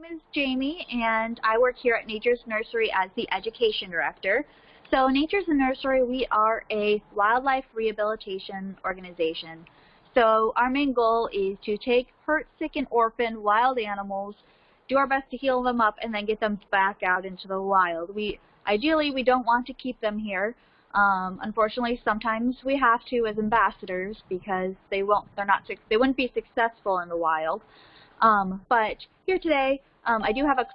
name is Jamie, and I work here at Nature's Nursery as the Education Director. So Nature's Nursery, we are a wildlife rehabilitation organization. So our main goal is to take hurt, sick, and orphaned wild animals, do our best to heal them up, and then get them back out into the wild. We Ideally, we don't want to keep them here. Um, unfortunately, sometimes we have to as ambassadors because they won't, they're not, they wouldn't be successful in the wild. Um, but here today, um, I do have a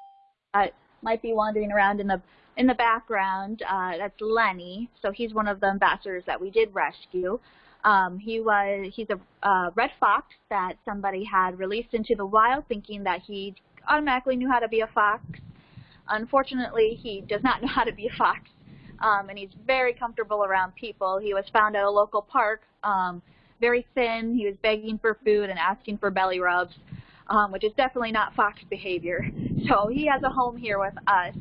that might be wandering around in the in the background. Uh, that's Lenny. So he's one of the ambassadors that we did rescue. Um, he was he's a uh, red fox that somebody had released into the wild, thinking that he automatically knew how to be a fox. Unfortunately, he does not know how to be a fox, um, and he's very comfortable around people. He was found at a local park, um, very thin. He was begging for food and asking for belly rubs um, which is definitely not fox behavior. So he has a home here with us,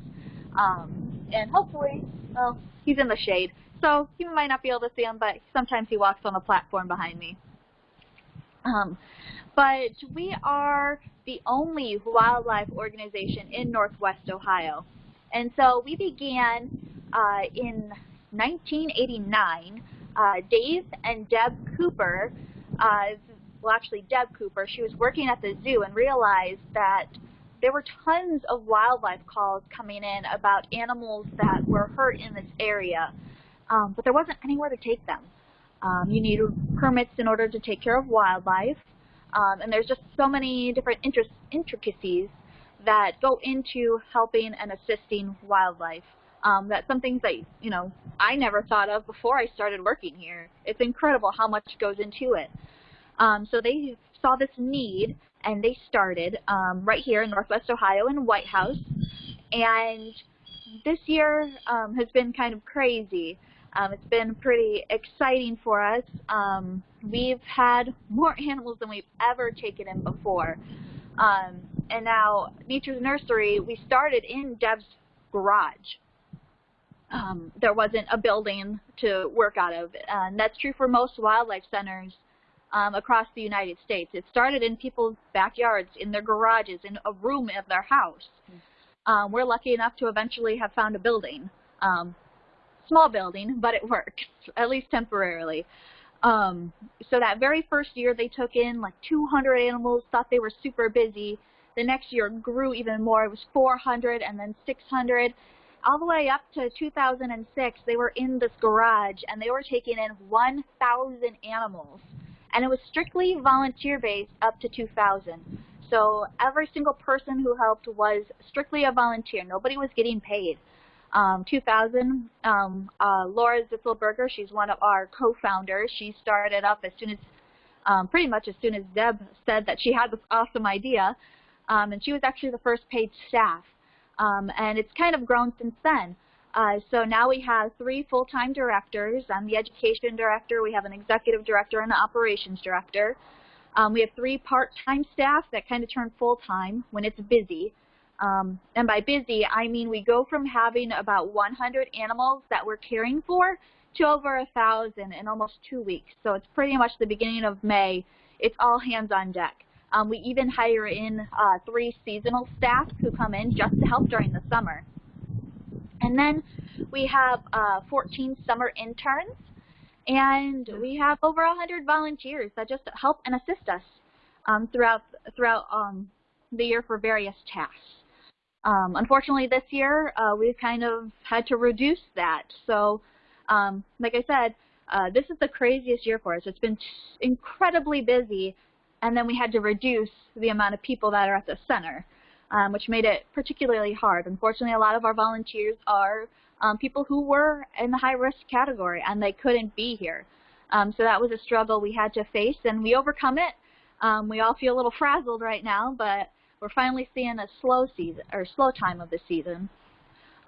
um, and hopefully, well, he's in the shade. So you might not be able to see him, but sometimes he walks on the platform behind me. Um, but we are the only wildlife organization in Northwest Ohio. And so we began uh, in 1989. Uh, Dave and Deb Cooper, uh, well actually Deb Cooper, she was working at the zoo and realized that there were tons of wildlife calls coming in about animals that were hurt in this area, um, but there wasn't anywhere to take them. Um, you need permits in order to take care of wildlife, um, and there's just so many different intricacies that go into helping and assisting wildlife. Um, that's some things that, you know, I never thought of before I started working here. It's incredible how much goes into it. Um, so they saw this need and they started um, right here in Northwest Ohio in Whitehouse. And this year um, has been kind of crazy. Um, it's been pretty exciting for us. Um, we've had more animals than we've ever taken in before. Um, and now Nature's Nursery, we started in Deb's garage. Um, there wasn't a building to work out of. And that's true for most wildlife centers um, across the United States. It started in people's backyards, in their garages, in a room of their house. Um, we're lucky enough to eventually have found a building. Um, small building, but it works, at least temporarily. Um, so that very first year they took in like 200 animals, thought they were super busy. The next year grew even more. It was 400 and then 600. All the way up to 2006, they were in this garage and they were taking in 1,000 animals and it was strictly volunteer-based up to 2000. So every single person who helped was strictly a volunteer. Nobody was getting paid. Um, 2000, um, uh, Laura Zitzelberger, she's one of our co-founders. She started up as soon as, um, pretty much as soon as Deb said that she had this awesome idea. Um, and she was actually the first paid staff. Um, and it's kind of grown since then. Uh, so now we have three full-time directors. I'm the education director. We have an executive director and an operations director. Um, we have three part-time staff that kind of turn full-time when it's busy. Um, and by busy, I mean we go from having about 100 animals that we're caring for to over a 1,000 in almost two weeks. So it's pretty much the beginning of May. It's all hands on deck. Um, we even hire in uh, three seasonal staff who come in just to help during the summer. And then we have uh, 14 summer interns, and we have over 100 volunteers that just help and assist us um, throughout throughout um, the year for various tasks. Um, unfortunately, this year uh, we've kind of had to reduce that. So, um, like I said, uh, this is the craziest year for us. It's been incredibly busy, and then we had to reduce the amount of people that are at the center um, which made it particularly hard. Unfortunately, a lot of our volunteers are um, people who were in the high-risk category, and they couldn't be here. Um, so that was a struggle we had to face, and we overcome it. Um, we all feel a little frazzled right now, but we're finally seeing a slow season or slow time of the season.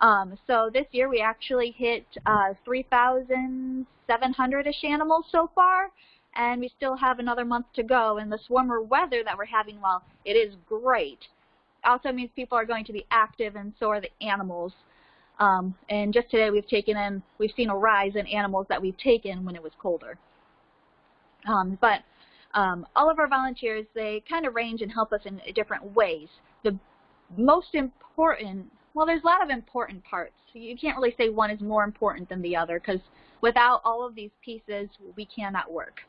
Um, so this year we actually hit uh, 3,700-ish animals so far, and we still have another month to go. And this warmer weather that we're having, while it is great, also means people are going to be active and so are the animals. Um, and just today we've taken in, we've seen a rise in animals that we've taken when it was colder. Um, but um, all of our volunteers, they kind of range and help us in different ways. The most important, well, there's a lot of important parts. You can't really say one is more important than the other because without all of these pieces, we cannot work.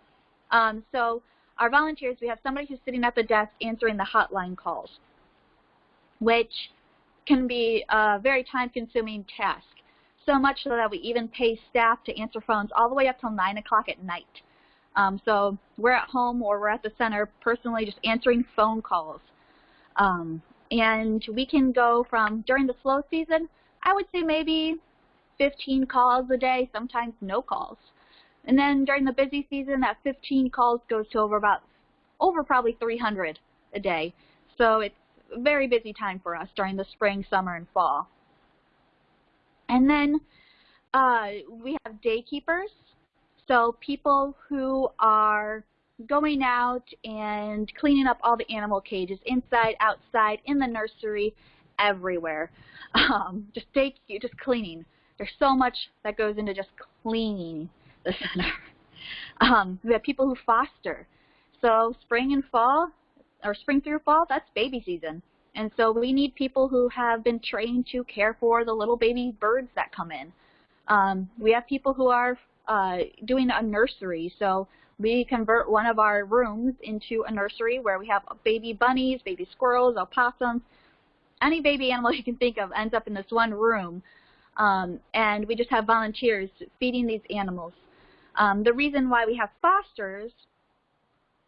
Um, so our volunteers, we have somebody who's sitting at the desk answering the hotline calls, which can be a very time-consuming task, so much so that we even pay staff to answer phones all the way up till 9 o'clock at night. Um, so we're at home or we're at the center personally just answering phone calls. Um, and we can go from, during the slow season, I would say maybe 15 calls a day, sometimes no calls. And then during the busy season, that 15 calls goes to over about, over probably 300 a day. So it's very busy time for us during the spring, summer, and fall. And then uh, we have day keepers. So people who are going out and cleaning up all the animal cages, inside, outside, in the nursery, everywhere. Um, just take, just cleaning. There's so much that goes into just cleaning the center. Um, we have people who foster. So spring and fall, or spring through fall, that's baby season. And so we need people who have been trained to care for the little baby birds that come in. Um, we have people who are uh, doing a nursery. So we convert one of our rooms into a nursery where we have baby bunnies, baby squirrels, opossums, any baby animal you can think of ends up in this one room. Um, and we just have volunteers feeding these animals. Um, the reason why we have fosters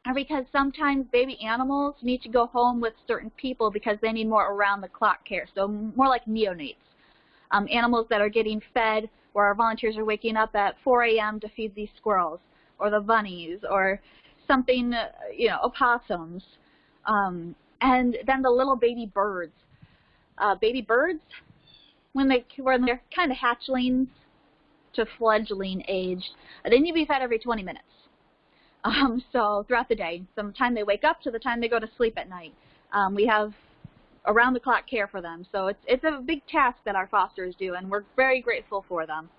are because sometimes baby animals need to go home with certain people because they need more around-the-clock care, so more like neonates. Um, animals that are getting fed where our volunteers are waking up at 4 a.m. to feed these squirrels or the bunnies or something, uh, you know, opossums. Um, and then the little baby birds. Uh, baby birds, when, they, when they're kind of hatchlings to fledgling age, they need to be fed every 20 minutes. Um, so throughout the day, from the time they wake up to the time they go to sleep at night, um, we have around-the-clock care for them. So it's, it's a big task that our fosters do, and we're very grateful for them.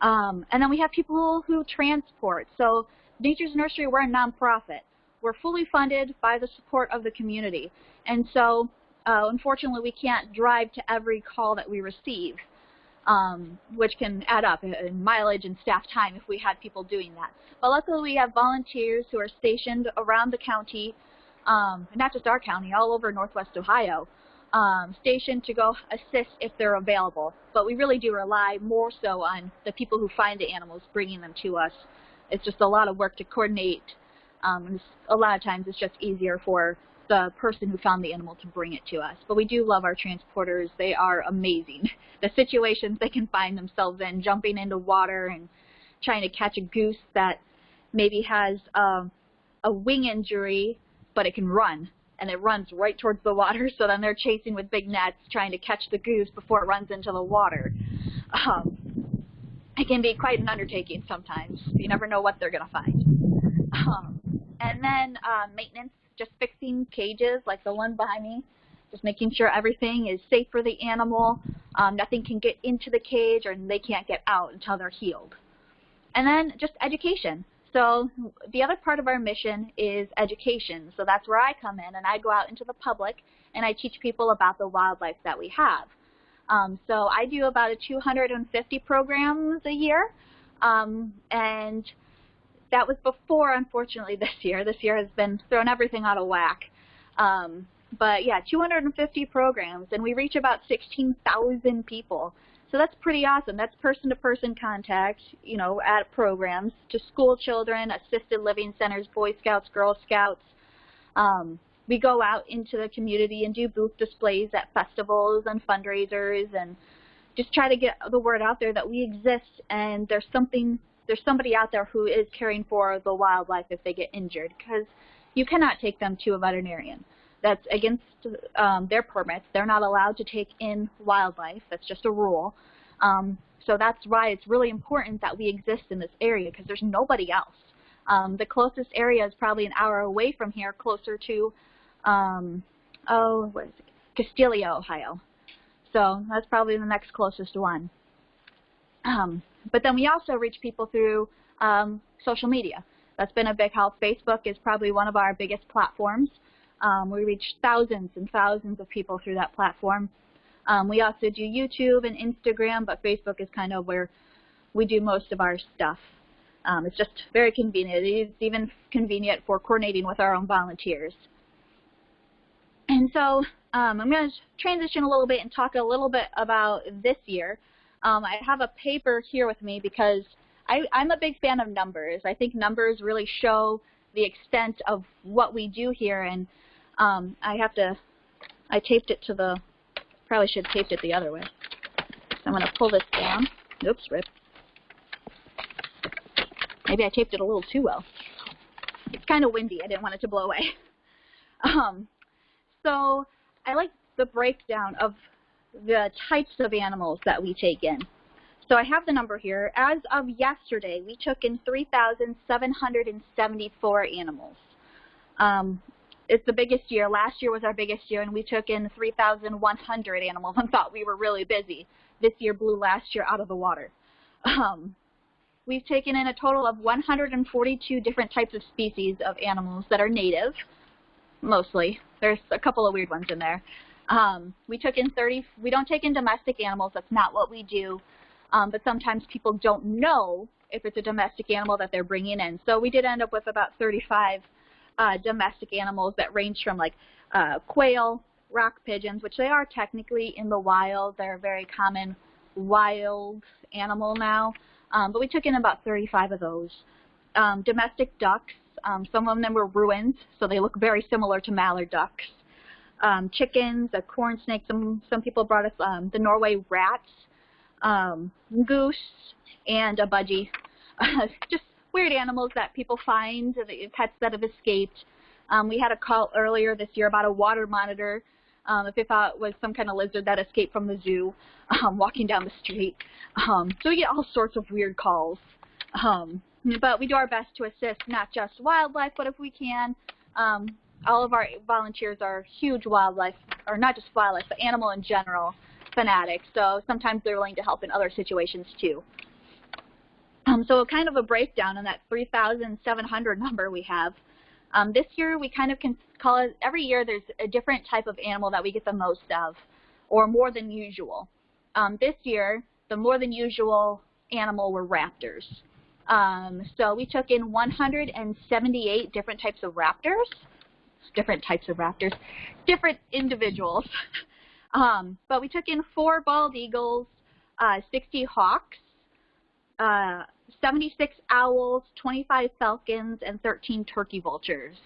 Um, and then we have people who transport. So Nature's Nursery, we're a nonprofit. We're fully funded by the support of the community. And so, uh, unfortunately, we can't drive to every call that we receive, um, which can add up in mileage and staff time if we had people doing that. But luckily, we have volunteers who are stationed around the county um, not just our county, all over Northwest Ohio, um, stationed to go assist if they're available. But we really do rely more so on the people who find the animals bringing them to us. It's just a lot of work to coordinate. Um, a lot of times it's just easier for the person who found the animal to bring it to us. But we do love our transporters. They are amazing. The situations they can find themselves in, jumping into water and trying to catch a goose that maybe has um, a wing injury but it can run, and it runs right towards the water, so then they're chasing with big nets trying to catch the goose before it runs into the water. Um, it can be quite an undertaking sometimes. You never know what they're going to find. Um, and then uh, maintenance, just fixing cages like the one behind me, just making sure everything is safe for the animal. Um, nothing can get into the cage or they can't get out until they're healed. And then just education. So the other part of our mission is education. So that's where I come in and I go out into the public and I teach people about the wildlife that we have. Um, so I do about a 250 programs a year. Um, and that was before, unfortunately, this year. This year has been thrown everything out of whack. Um, but yeah, 250 programs, and we reach about 16,000 people. So that's pretty awesome. That's person-to-person -person contact, you know, at programs to school children, assisted living centers, Boy Scouts, Girl Scouts. Um, we go out into the community and do booth displays at festivals and fundraisers and just try to get the word out there that we exist and there's something there's somebody out there who is caring for the wildlife if they get injured because you cannot take them to a veterinarian that's against um, their permits. They're not allowed to take in wildlife. That's just a rule. Um, so that's why it's really important that we exist in this area because there's nobody else. Um, the closest area is probably an hour away from here, closer to, um, oh, what is it? Castalia, Ohio. So that's probably the next closest one. Um, but then we also reach people through um, social media. That's been a big help. Facebook is probably one of our biggest platforms. Um, we reach thousands and thousands of people through that platform. Um, we also do YouTube and Instagram, but Facebook is kind of where we do most of our stuff. Um, it's just very convenient. It's even convenient for coordinating with our own volunteers. And so um, I'm going to transition a little bit and talk a little bit about this year. Um, I have a paper here with me because I, I'm a big fan of numbers. I think numbers really show the extent of what we do here. And um, I have to, I taped it to the, probably should have taped it the other way. So I'm going to pull this down. Oops, rip. Maybe I taped it a little too well. It's kind of windy. I didn't want it to blow away. Um, so I like the breakdown of the types of animals that we take in. So I have the number here. As of yesterday, we took in 3,774 animals. Um, it's the biggest year. Last year was our biggest year, and we took in 3,100 animals and thought we were really busy. This year blew last year out of the water. Um, we've taken in a total of 142 different types of species of animals that are native, mostly. There's a couple of weird ones in there. Um, we took in 30, we don't take in domestic animals, that's not what we do, um, but sometimes people don't know if it's a domestic animal that they're bringing in. So we did end up with about 35 uh, domestic animals that range from like uh, quail, rock pigeons, which they are technically in the wild. They're a very common wild animal now. Um, but we took in about 35 of those. Um, domestic ducks, um, some of them were Rouens, so they look very similar to mallard ducks. Um, chickens, a corn snake, some, some people brought us um, the Norway rats, um, goose, and a budgie. just weird animals that people find, pets that have escaped. Um, we had a call earlier this year about a water monitor um, if they thought it was some kind of lizard that escaped from the zoo um, walking down the street. Um, so we get all sorts of weird calls. Um, but we do our best to assist not just wildlife, but if we can, um, all of our volunteers are huge wildlife, or not just wildlife, but animal in general fanatics. So sometimes they're willing to help in other situations too. Um, so kind of a breakdown on that 3,700 number we have. Um, this year we kind of can call it, every year there's a different type of animal that we get the most of, or more than usual. Um, this year, the more than usual animal were raptors. Um, so we took in 178 different types of raptors, different types of raptors, different individuals. um, but we took in four bald eagles, uh, 60 hawks, uh, 76 owls, 25 falcons, and 13 turkey vultures.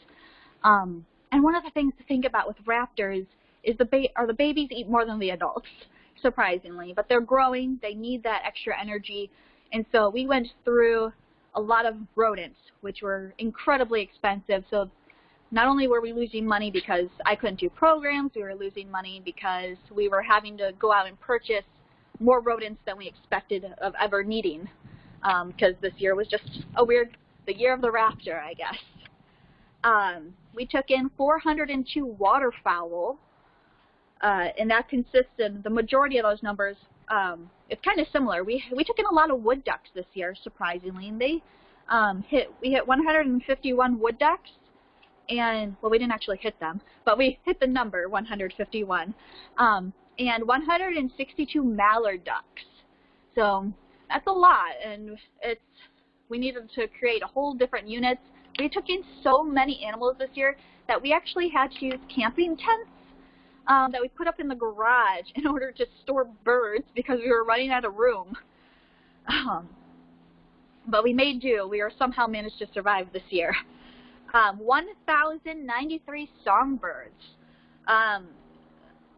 Um, and one of the things to think about with raptors is the ba are the babies eat more than the adults, surprisingly. But they're growing, they need that extra energy. And so we went through a lot of rodents, which were incredibly expensive. So not only were we losing money because I couldn't do programs, we were losing money because we were having to go out and purchase more rodents than we expected of ever needing because um, this year was just a weird, the year of the raptor, I guess. Um, we took in 402 waterfowl, uh, and that consisted, the majority of those numbers, um, it's kind of similar. We, we took in a lot of wood ducks this year, surprisingly, and they um, hit, we hit 151 wood ducks, and, well, we didn't actually hit them, but we hit the number 151, um, and 162 mallard ducks. So that's a lot, and it's we needed to create a whole different units. We took in so many animals this year that we actually had to use camping tents um, that we put up in the garage in order to store birds because we were running out of room. Um, but we made do. We are somehow managed to survive this year. Um, 1,093 songbirds. Um,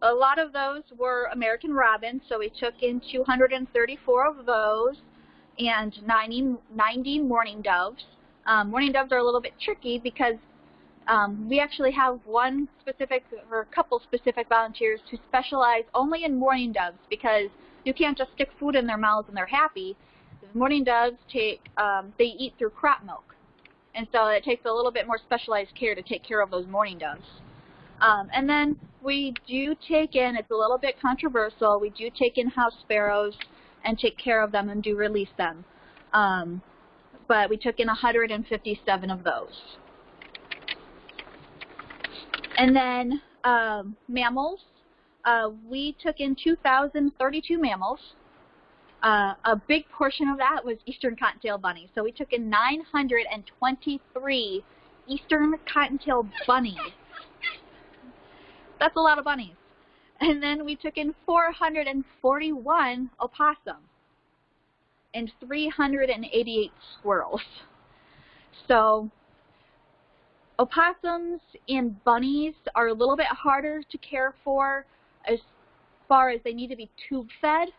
a lot of those were American robins, so we took in 234 of those and 90, 90 mourning doves. Um, mourning doves are a little bit tricky because um, we actually have one specific or a couple specific volunteers who specialize only in mourning doves because you can't just stick food in their mouths and they're happy. Mourning doves take, um, they eat through crop milk. And so it takes a little bit more specialized care to take care of those mourning doves. Um, and then we do take in, it's a little bit controversial, we do take in house sparrows and take care of them and do release them. Um, but we took in 157 of those. And then um, mammals, uh, we took in 2,032 mammals. Uh, a big portion of that was eastern cottontail bunnies. So we took in 923 eastern cottontail bunnies. That's a lot of bunnies. And then we took in 441 opossum and 388 squirrels. So opossums and bunnies are a little bit harder to care for as far as they need to be tube fed.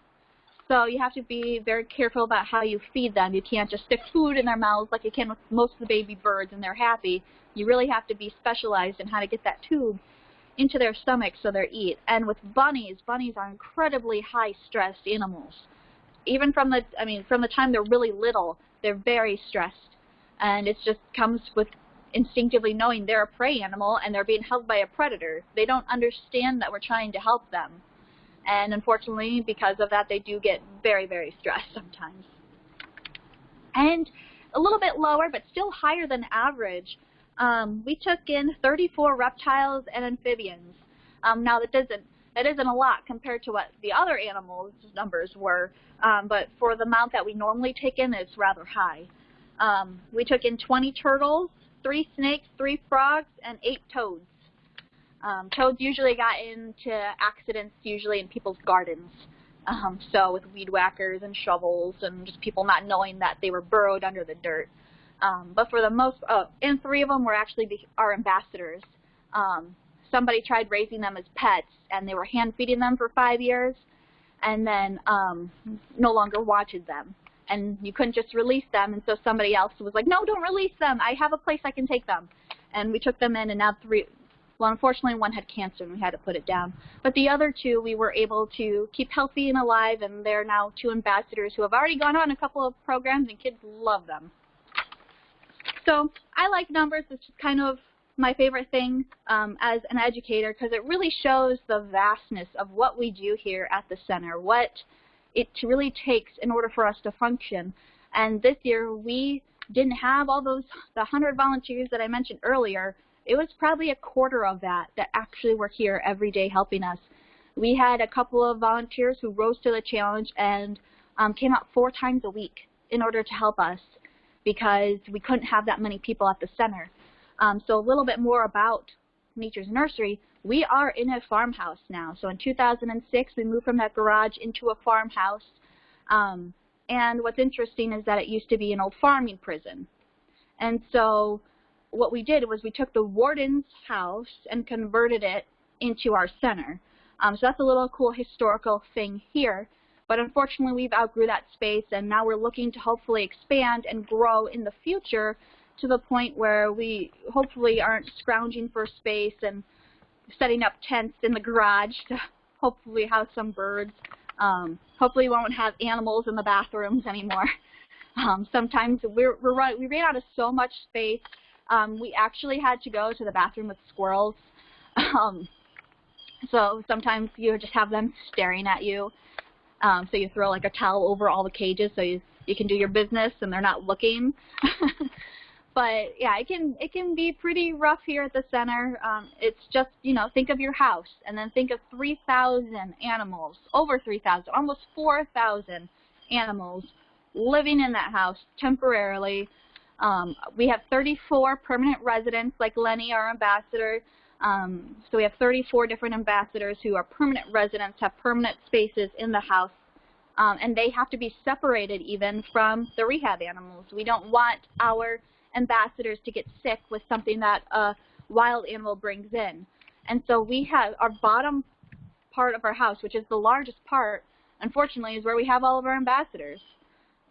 So you have to be very careful about how you feed them. You can't just stick food in their mouths like you can with most of the baby birds and they're happy. You really have to be specialized in how to get that tube into their stomachs so they eat. And with bunnies, bunnies are incredibly high stressed animals. Even from the, I mean, from the time they're really little, they're very stressed. And it just comes with instinctively knowing they're a prey animal and they're being held by a predator. They don't understand that we're trying to help them. And unfortunately, because of that, they do get very, very stressed sometimes. And a little bit lower, but still higher than average, um, we took in 34 reptiles and amphibians. Um, now that doesn't that isn't a lot compared to what the other animals numbers were, um, but for the amount that we normally take in, it's rather high. Um, we took in 20 turtles, three snakes, three frogs, and eight toads. Um, toads usually got into accidents usually in people's gardens. Um, so with weed whackers and shovels and just people not knowing that they were burrowed under the dirt. Um, but for the most, oh, and three of them were actually the, our ambassadors. Um, somebody tried raising them as pets, and they were hand feeding them for five years, and then um, no longer wanted them and you couldn't just release them. And so somebody else was like, no, don't release them. I have a place I can take them. And we took them in, and now three, well, unfortunately, one had cancer, and we had to put it down. But the other two, we were able to keep healthy and alive, and they're now two ambassadors who have already gone on a couple of programs, and kids love them. So I like numbers. It's just kind of my favorite thing um, as an educator because it really shows the vastness of what we do here at the center, what it really takes in order for us to function. And this year we didn't have all those, the 100 volunteers that I mentioned earlier. It was probably a quarter of that that actually were here every day helping us. We had a couple of volunteers who rose to the challenge and um, came out four times a week in order to help us because we couldn't have that many people at the center. Um, so a little bit more about Nature's Nursery we are in a farmhouse now. So in 2006, we moved from that garage into a farmhouse. Um, and what's interesting is that it used to be an old farming prison. And so what we did was we took the warden's house and converted it into our center. Um, so that's a little cool historical thing here. But unfortunately, we've outgrew that space, and now we're looking to hopefully expand and grow in the future to the point where we hopefully aren't scrounging for space and setting up tents in the garage to hopefully house some birds. Um, hopefully we won't have animals in the bathrooms anymore. Um, sometimes we're, we're run, we ran out of so much space. Um, we actually had to go to the bathroom with squirrels. Um, so sometimes you just have them staring at you. Um, so you throw like a towel over all the cages so you, you can do your business and they're not looking. but yeah, it can it can be pretty rough here at the center. Um, it's just you know think of your house and then think of 3,000 animals, over 3,000, almost 4,000 animals living in that house temporarily. Um, we have 34 permanent residents, like Lenny, our ambassador. Um, so we have 34 different ambassadors who are permanent residents, have permanent spaces in the house. Um, and they have to be separated even from the rehab animals. We don't want our ambassadors to get sick with something that a wild animal brings in. And so we have our bottom part of our house, which is the largest part, unfortunately, is where we have all of our ambassadors.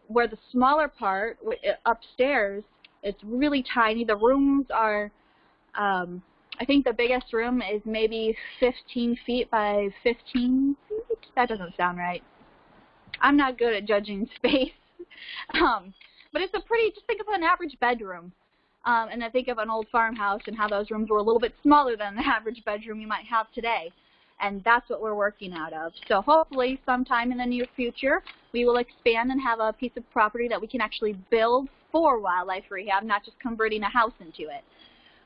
Where the smaller part, upstairs, it's really tiny. The rooms are, um, I think the biggest room is maybe 15 feet by 15 feet. That doesn't sound right. I'm not good at judging space. um, but it's a pretty, just think of an average bedroom. Um, and then think of an old farmhouse and how those rooms were a little bit smaller than the average bedroom you might have today. And that's what we're working out of. So hopefully sometime in the near future, we will expand and have a piece of property that we can actually build for wildlife rehab, not just converting a house into it.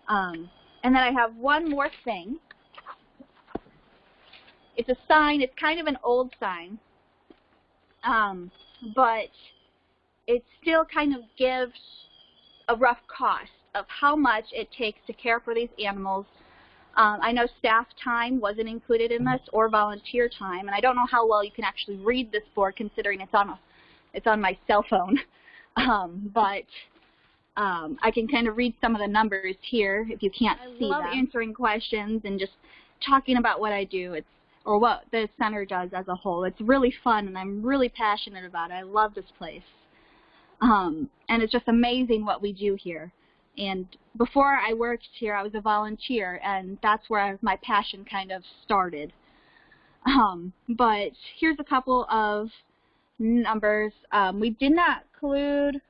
Um, And then I have one more thing. It's a sign. It's kind of an old sign. Um, but it still kind of gives a rough cost of how much it takes to care for these animals. Um, I know staff time wasn't included in this or volunteer time, and I don't know how well you can actually read this board considering it's on a, it's on my cell phone. Um, but um, I can kind of read some of the numbers here if you can't I see love them. answering questions and just talking about what I do. It's or what the center does as a whole. It's really fun, and I'm really passionate about it. I love this place. Um, and it's just amazing what we do here. And before I worked here, I was a volunteer, and that's where my passion kind of started. Um, but here's a couple of numbers. Um, we did not include,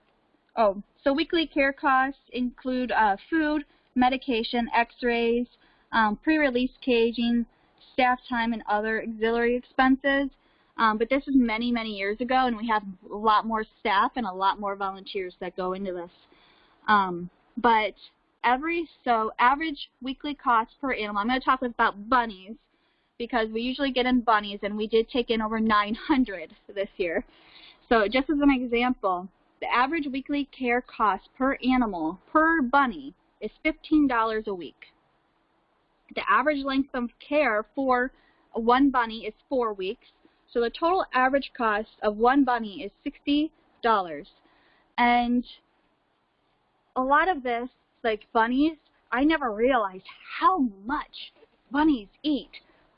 oh, so weekly care costs include uh, food, medication, x-rays, um, pre-release caging, staff time, and other auxiliary expenses. Um, but this was many, many years ago, and we have a lot more staff and a lot more volunteers that go into this. Um, but every, so average weekly cost per animal, I'm going to talk about bunnies because we usually get in bunnies, and we did take in over 900 this year. So just as an example, the average weekly care cost per animal per bunny is $15 a week. The average length of care for one bunny is four weeks. So the total average cost of one bunny is $60. And a lot of this, like bunnies, I never realized how much bunnies eat.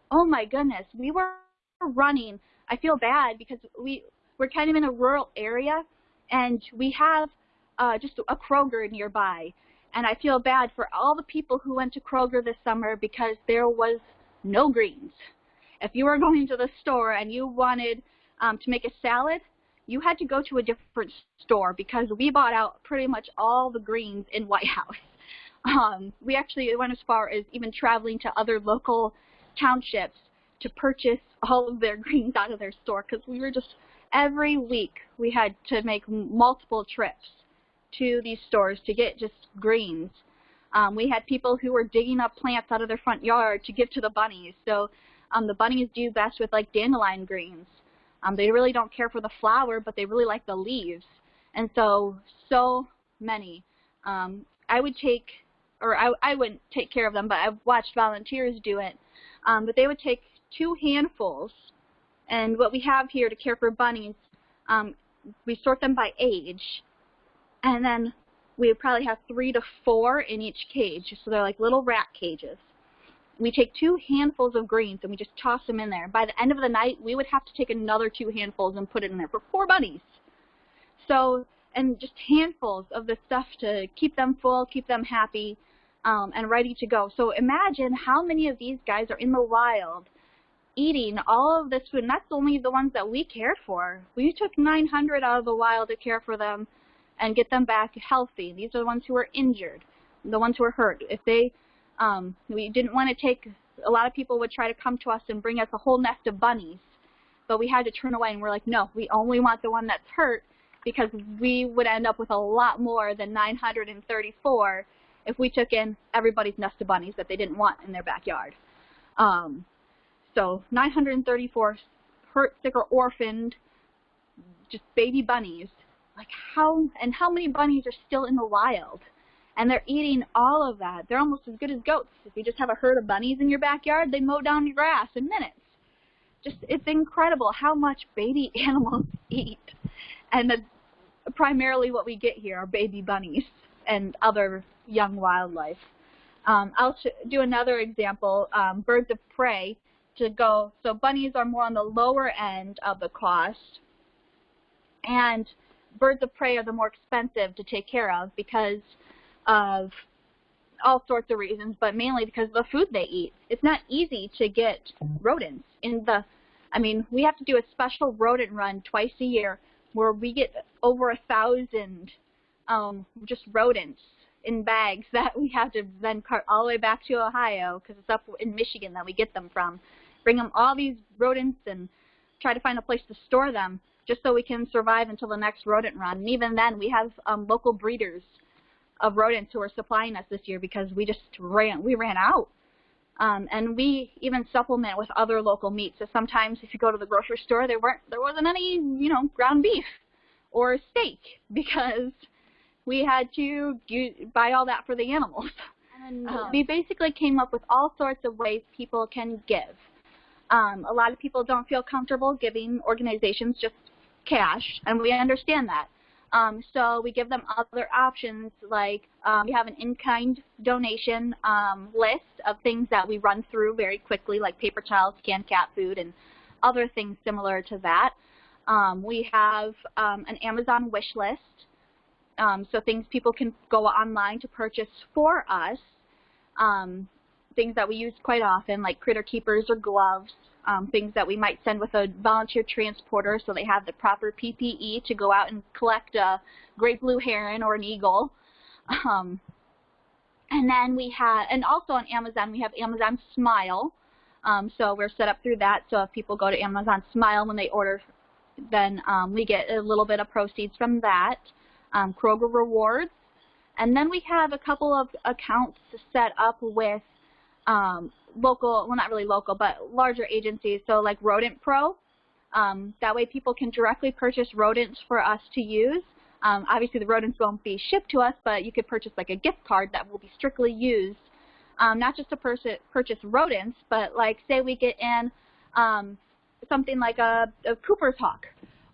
Oh my goodness, we were running. I feel bad because we we're kind of in a rural area and we have uh, just a Kroger nearby. And I feel bad for all the people who went to Kroger this summer because there was no greens. If you were going to the store and you wanted um, to make a salad, you had to go to a different store because we bought out pretty much all the greens in Whitehouse. Um, we actually went as far as even traveling to other local townships to purchase all of their greens out of their store because we were just, every week we had to make multiple trips to these stores to get just greens. Um, we had people who were digging up plants out of their front yard to give to the bunnies. So um, the bunnies do best with like dandelion greens. Um, they really don't care for the flower, but they really like the leaves. And so, so many. Um, I would take, or I, I wouldn't take care of them, but I've watched volunteers do it. Um, but they would take two handfuls, and what we have here to care for bunnies, um, we sort them by age, and then we probably have three to four in each cage. So they're like little rat cages. We take two handfuls of greens and we just toss them in there. By the end of the night, we would have to take another two handfuls and put it in there for four bunnies. So, and just handfuls of the stuff to keep them full, keep them happy, um, and ready to go. So imagine how many of these guys are in the wild eating all of this food. And that's only the ones that we cared for. We took 900 out of the wild to care for them and get them back healthy. These are the ones who are injured, the ones who are hurt. If they, um, we didn't want to take, a lot of people would try to come to us and bring us a whole nest of bunnies, but we had to turn away and we're like, no, we only want the one that's hurt because we would end up with a lot more than 934 if we took in everybody's nest of bunnies that they didn't want in their backyard. Um, so 934 hurt, sick, or orphaned, just baby bunnies. Like how and how many bunnies are still in the wild? And they're eating all of that. They're almost as good as goats. If you just have a herd of bunnies in your backyard they mow down your grass in minutes. Just it's incredible how much baby animals eat. And the, primarily what we get here are baby bunnies and other young wildlife. Um, I'll do another example. Um, birds of prey to go so bunnies are more on the lower end of the cost and birds of prey are the more expensive to take care of because of all sorts of reasons, but mainly because of the food they eat. It's not easy to get rodents in the, I mean, we have to do a special rodent run twice a year where we get over a thousand um, just rodents in bags that we have to then cart all the way back to Ohio because it's up in Michigan that we get them from. Bring them all these rodents and try to find a place to store them just so we can survive until the next rodent run. And even then, we have um, local breeders of rodents who are supplying us this year because we just ran we ran out. Um, and we even supplement with other local meats. So sometimes if you go to the grocery store, there weren't there wasn't any you know ground beef or steak because we had to buy all that for the animals. And um, we basically came up with all sorts of ways people can give. Um, a lot of people don't feel comfortable giving organizations just cash, and we understand that. Um, so we give them other options like um, we have an in-kind donation um, list of things that we run through very quickly like paper towels, canned cat food, and other things similar to that. Um, we have um, an Amazon wish list, um, so things people can go online to purchase for us, things that we use quite often like critter keepers or gloves, um, things that we might send with a volunteer transporter so they have the proper PPE to go out and collect a great blue heron or an eagle. Um, and then we have, and also on Amazon, we have Amazon Smile. Um, so we're set up through that. So if people go to Amazon Smile when they order, then um, we get a little bit of proceeds from that. Um, Kroger Rewards. And then we have a couple of accounts set up with um, local, well not really local, but larger agencies, so like Rodent Pro. Um, that way people can directly purchase rodents for us to use. Um, obviously the rodents won't be shipped to us, but you could purchase like a gift card that will be strictly used, um, not just to purchase rodents, but like say we get in um, something like a, a Cooper's hawk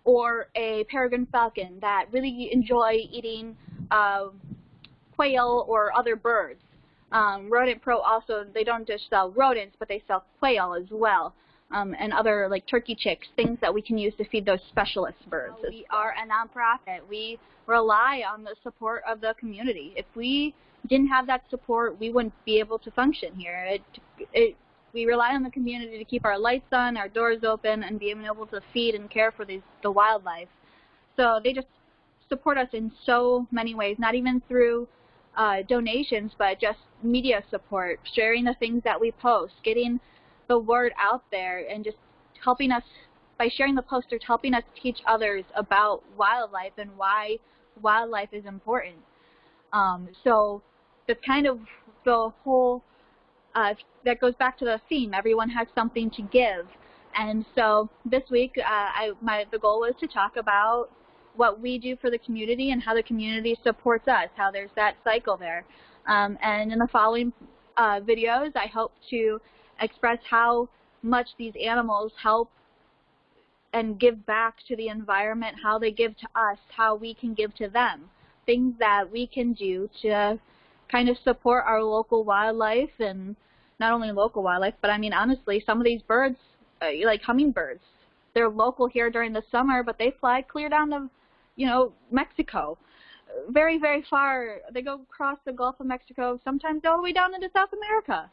or a peregrine falcon that really enjoy eating uh, quail or other birds. Um, Rodent Pro also, they don't just sell rodents, but they sell quail as well. Um, and other like turkey chicks, things that we can use to feed those specialist birds. We are a nonprofit. We rely on the support of the community. If we didn't have that support, we wouldn't be able to function here. It, it, we rely on the community to keep our lights on, our doors open, and being able to feed and care for these, the wildlife. So they just support us in so many ways, not even through uh, donations, but just media support, sharing the things that we post, getting the word out there, and just helping us, by sharing the posters, helping us teach others about wildlife and why wildlife is important. Um, so that's kind of the whole, uh, that goes back to the theme, everyone has something to give. And so this week, uh, I, my, the goal was to talk about what we do for the community and how the community supports us, how there's that cycle there. Um, and in the following uh, videos, I hope to express how much these animals help and give back to the environment, how they give to us, how we can give to them, things that we can do to kind of support our local wildlife and not only local wildlife, but I mean honestly, some of these birds, uh, like hummingbirds, they're local here during the summer, but they fly clear down to you know, Mexico. Very, very far. They go across the Gulf of Mexico, sometimes all the way down into South America.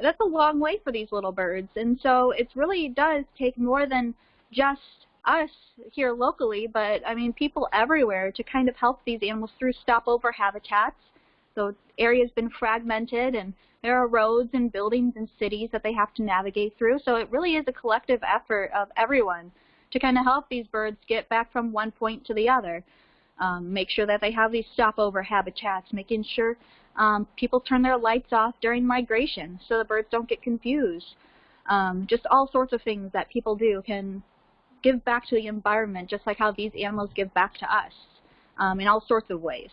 That's a long way for these little birds. And so it really does take more than just us here locally, but I mean people everywhere to kind of help these animals through stopover habitats. So area's been fragmented and there are roads and buildings and cities that they have to navigate through. So it really is a collective effort of everyone to kind of help these birds get back from one point to the other. Um, make sure that they have these stopover habitats, making sure um, people turn their lights off during migration so the birds don't get confused. Um, just all sorts of things that people do can give back to the environment just like how these animals give back to us um, in all sorts of ways.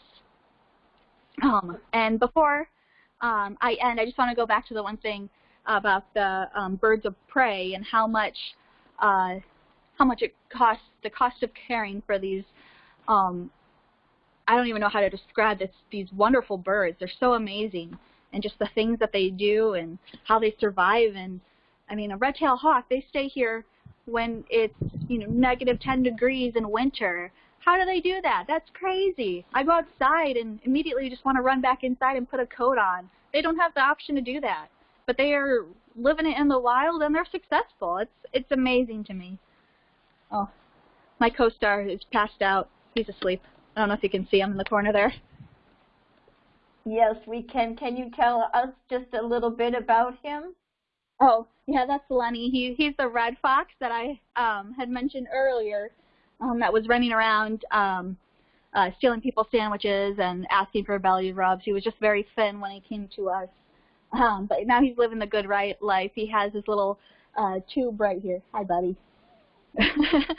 Um, and before um, I end, I just want to go back to the one thing about the birds of prey and how much uh, how much it costs, the cost of caring for these, um, I don't even know how to describe this, these wonderful birds. They're so amazing. And just the things that they do and how they survive. And I mean, a red-tailed hawk, they stay here when it's, you know, negative 10 degrees in winter. How do they do that? That's crazy. I go outside and immediately just want to run back inside and put a coat on. They don't have the option to do that. But they are living it in the wild and they're successful. It's it's amazing to me. Oh, my co-star is passed out. He's asleep. I don't know if you can see him in the corner there. Yes, we can. Can you tell us just a little bit about him? Oh, yeah, that's Lenny. He he's the red fox that I um, had mentioned earlier. Um, that was running around um, uh, stealing people's sandwiches and asking for belly rubs. He was just very thin when he came to us. Um, but now he's living the good right life. He has his little uh, tube right here. Hi, buddy.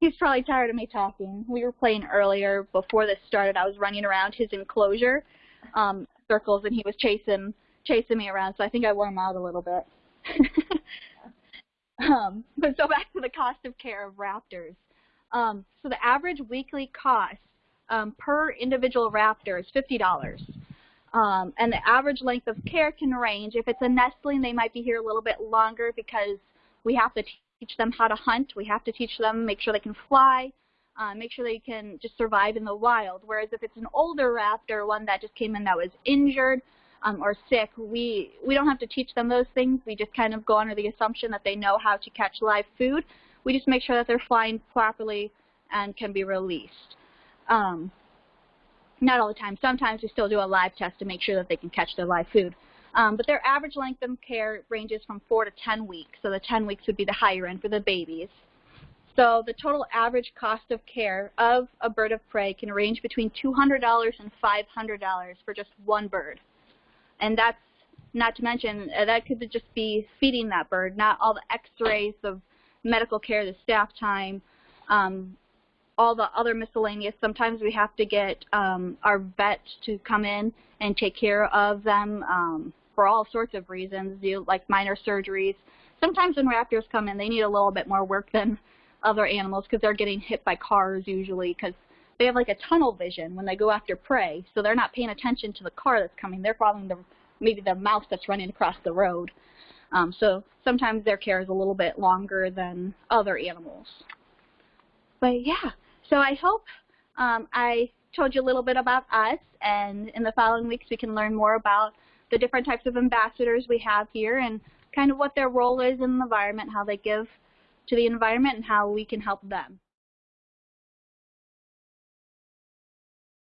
he's probably tired of me talking. We were playing earlier before this started. I was running around his enclosure um, circles, and he was chasing chasing me around. So I think I wore him out a little bit. um, but so back to the cost of care of raptors. Um, so the average weekly cost um, per individual raptor is fifty dollars. Um, and the average length of care can range. If it's a nestling, they might be here a little bit longer because we have to teach them how to hunt. We have to teach them, make sure they can fly, uh, make sure they can just survive in the wild. Whereas if it's an older raptor, one that just came in that was injured um, or sick, we, we don't have to teach them those things. We just kind of go under the assumption that they know how to catch live food. We just make sure that they're flying properly and can be released. Um, not all the time. Sometimes we still do a live test to make sure that they can catch their live food. Um, but their average length of care ranges from 4 to 10 weeks. So the 10 weeks would be the higher end for the babies. So the total average cost of care of a bird of prey can range between $200 and $500 for just one bird. And that's not to mention, uh, that could just be feeding that bird, not all the x-rays of medical care, the staff time, um, all the other miscellaneous. Sometimes we have to get um, our vet to come in and take care of them um, for all sorts of reasons, you, like minor surgeries. Sometimes when raptors come in, they need a little bit more work than other animals because they're getting hit by cars usually because they have like a tunnel vision when they go after prey. So they're not paying attention to the car that's coming. They're following the maybe the mouse that's running across the road. Um, so sometimes their care is a little bit longer than other animals. But yeah, so I hope um, I told you a little bit about us, and in the following weeks we can learn more about the different types of ambassadors we have here and kind of what their role is in the environment, how they give to the environment, and how we can help them.